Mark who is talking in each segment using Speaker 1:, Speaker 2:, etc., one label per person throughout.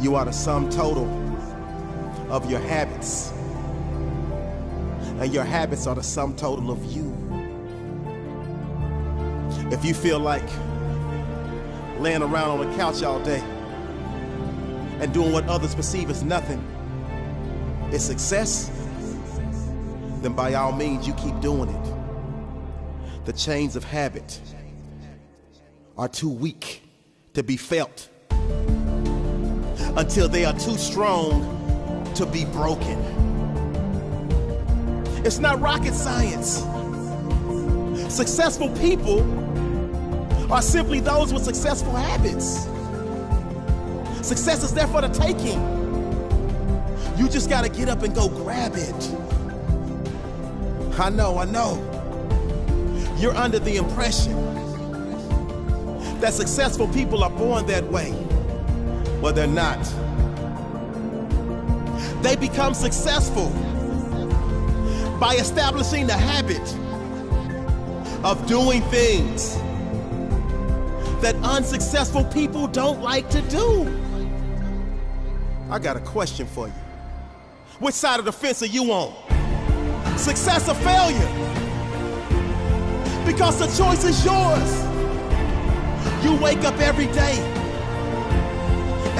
Speaker 1: You are the sum total of your habits. And your habits are the sum total of you. If you feel like laying around on the couch all day and doing what others perceive as nothing is success, then by all means you keep doing it. The chains of habit are too weak to be felt until they are too strong to be broken. It's not rocket science. Successful people are simply those with successful habits. Success is there for the taking. You just got to get up and go grab it. I know, I know. You're under the impression that successful people are born that way. Well, they're not. They become successful by establishing the habit of doing things that unsuccessful people don't like to do. I got a question for you. Which side of the fence are you on? Success or failure? Because the choice is yours. You wake up every day,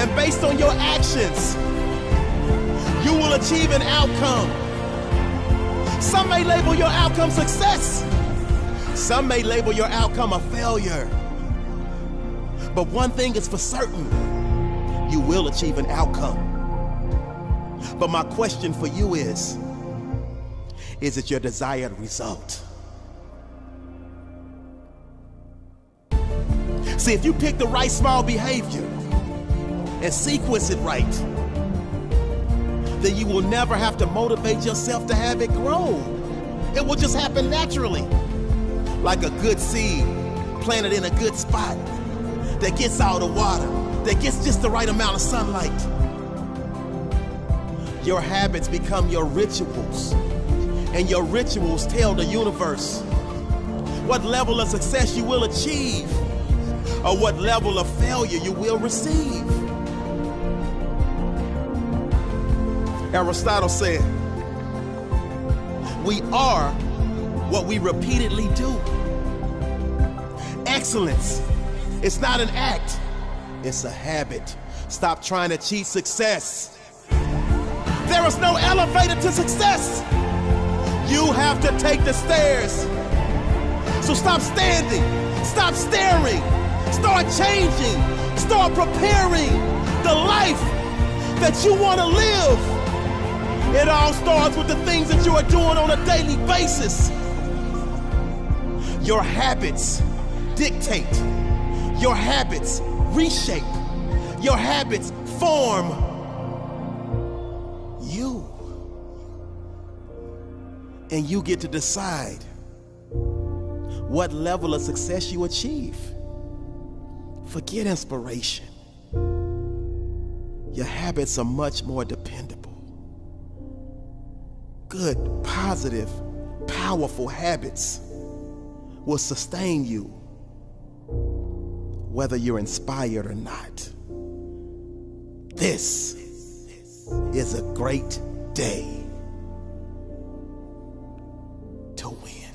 Speaker 1: and based on your actions, you will achieve an outcome. Some may label your outcome success, some may label your outcome a failure. But one thing is for certain you will achieve an outcome. But my question for you is is it your desired result? See, if you pick the right small behavior and sequence it right, then you will never have to motivate yourself to have it grow. It will just happen naturally, like a good seed planted in a good spot that gets all the water, that gets just the right amount of sunlight. Your habits become your rituals, and your rituals tell the universe what level of success you will achieve or what level of failure you will receive. Aristotle said, We are what we repeatedly do. Excellence it's not an act, it's a habit. Stop trying to cheat success. There is no elevator to success. You have to take the stairs. So stop standing, stop staring, start changing, start preparing the life that you want to live. It all starts with the things that you are doing on a daily basis. Your habits dictate your habits reshape. Your habits form you. And you get to decide what level of success you achieve. Forget inspiration. Your habits are much more dependable. Good, positive, powerful habits will sustain you whether you're inspired or not. This is a great day to win.